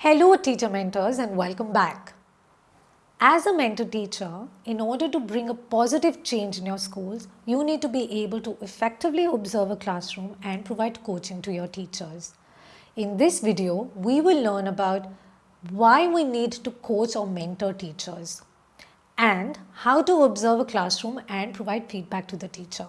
Hello teacher mentors and welcome back. As a mentor teacher, in order to bring a positive change in your schools, you need to be able to effectively observe a classroom and provide coaching to your teachers. In this video, we will learn about why we need to coach or mentor teachers and how to observe a classroom and provide feedback to the teacher.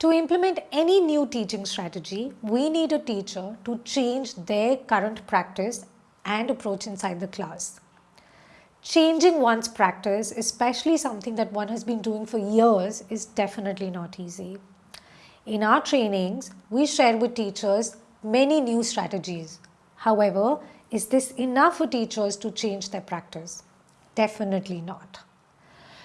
To implement any new teaching strategy, we need a teacher to change their current practice and approach inside the class. Changing one's practice, especially something that one has been doing for years, is definitely not easy. In our trainings, we share with teachers many new strategies. However, is this enough for teachers to change their practice? Definitely not.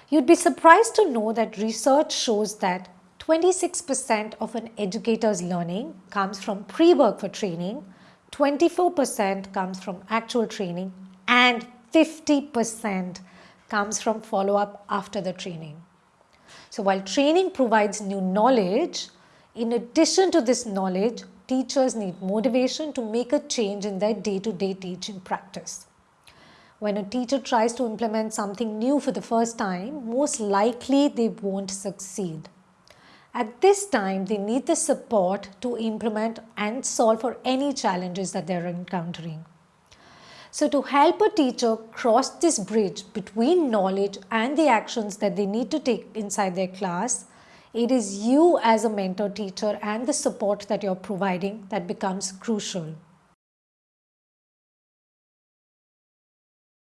You'd be surprised to know that research shows that 26% of an educator's learning comes from pre-work for training, 24% comes from actual training and 50% comes from follow-up after the training. So while training provides new knowledge, in addition to this knowledge, teachers need motivation to make a change in their day-to-day -day teaching practice. When a teacher tries to implement something new for the first time, most likely they won't succeed. At this time, they need the support to implement and solve for any challenges that they're encountering. So to help a teacher cross this bridge between knowledge and the actions that they need to take inside their class, it is you as a mentor teacher and the support that you're providing that becomes crucial.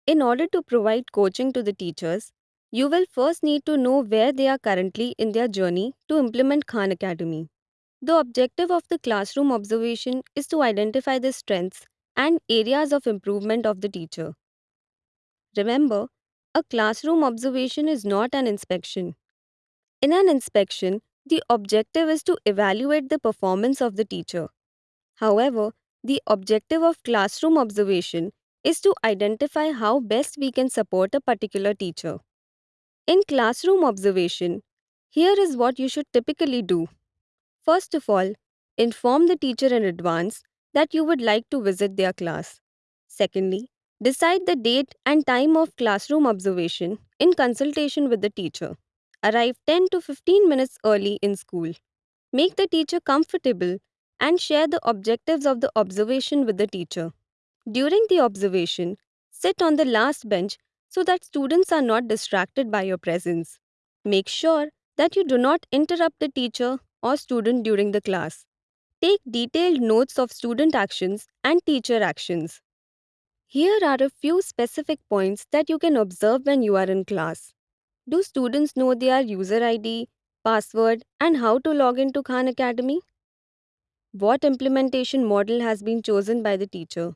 In order to provide coaching to the teachers, you will first need to know where they are currently in their journey to implement Khan Academy. The objective of the classroom observation is to identify the strengths and areas of improvement of the teacher. Remember, a classroom observation is not an inspection. In an inspection, the objective is to evaluate the performance of the teacher. However, the objective of classroom observation is to identify how best we can support a particular teacher. In classroom observation, here is what you should typically do. First of all, inform the teacher in advance that you would like to visit their class. Secondly, decide the date and time of classroom observation in consultation with the teacher. Arrive 10 to 15 minutes early in school. Make the teacher comfortable and share the objectives of the observation with the teacher. During the observation, sit on the last bench so that students are not distracted by your presence. Make sure that you do not interrupt the teacher or student during the class. Take detailed notes of student actions and teacher actions. Here are a few specific points that you can observe when you are in class. Do students know their user ID, password, and how to log into Khan Academy? What implementation model has been chosen by the teacher?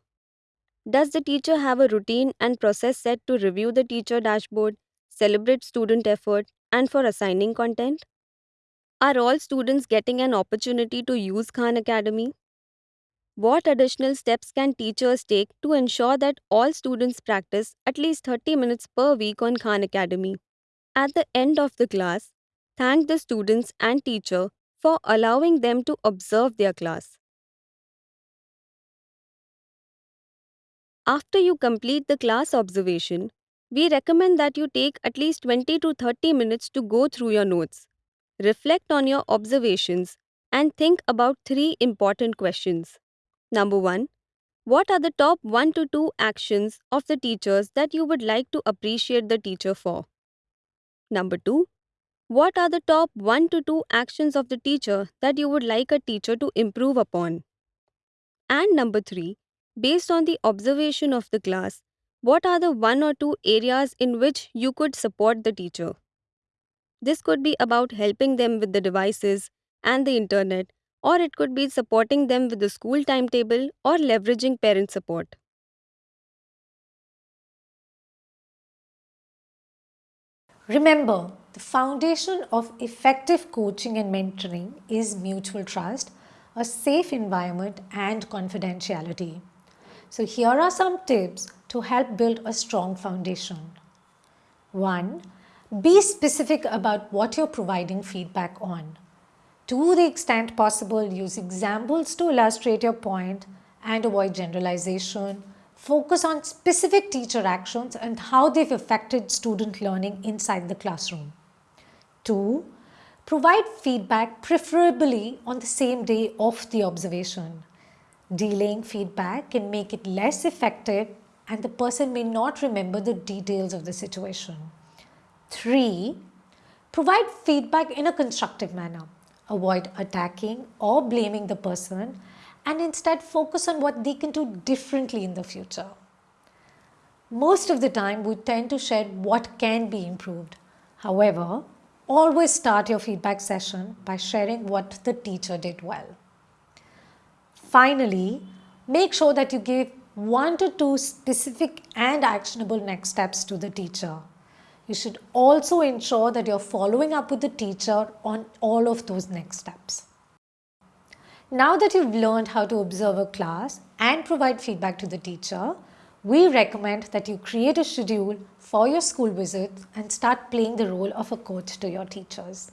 Does the teacher have a routine and process set to review the teacher dashboard, celebrate student effort, and for assigning content? Are all students getting an opportunity to use Khan Academy? What additional steps can teachers take to ensure that all students practice at least 30 minutes per week on Khan Academy? At the end of the class, thank the students and teacher for allowing them to observe their class. After you complete the class observation, we recommend that you take at least 20 to 30 minutes to go through your notes. Reflect on your observations and think about three important questions. Number one, what are the top 1 to 2 actions of the teachers that you would like to appreciate the teacher for? Number 2, what are the top 1 to 2 actions of the teacher that you would like a teacher to improve upon? And number 3, Based on the observation of the class, what are the one or two areas in which you could support the teacher? This could be about helping them with the devices and the internet, or it could be supporting them with the school timetable or leveraging parent support. Remember, the foundation of effective coaching and mentoring is mutual trust, a safe environment and confidentiality. So here are some tips to help build a strong foundation. 1. Be specific about what you're providing feedback on. To the extent possible, use examples to illustrate your point and avoid generalization. Focus on specific teacher actions and how they've affected student learning inside the classroom. 2. Provide feedback preferably on the same day of the observation. Delaying feedback can make it less effective and the person may not remember the details of the situation. 3. Provide feedback in a constructive manner. Avoid attacking or blaming the person and instead focus on what they can do differently in the future. Most of the time, we tend to share what can be improved. However, always start your feedback session by sharing what the teacher did well. Finally, make sure that you give one to two specific and actionable next steps to the teacher. You should also ensure that you're following up with the teacher on all of those next steps. Now that you've learned how to observe a class and provide feedback to the teacher, we recommend that you create a schedule for your school visits and start playing the role of a coach to your teachers.